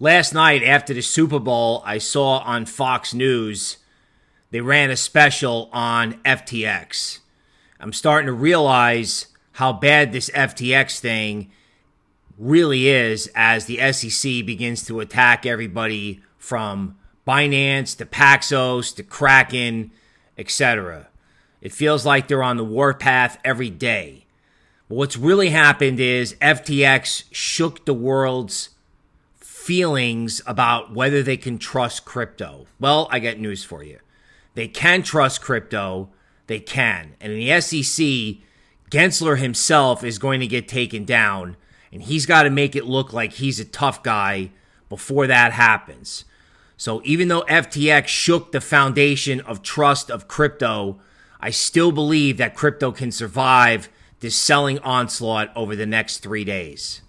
Last night after the Super Bowl, I saw on Fox News they ran a special on FTX. I'm starting to realize how bad this FTX thing really is as the SEC begins to attack everybody from Binance to Paxos to Kraken, etc. It feels like they're on the warpath every day. But what's really happened is FTX shook the world's feelings about whether they can trust crypto. Well, I got news for you. They can trust crypto. They can. And in the SEC, Gensler himself is going to get taken down, and he's got to make it look like he's a tough guy before that happens. So even though FTX shook the foundation of trust of crypto, I still believe that crypto can survive this selling onslaught over the next three days.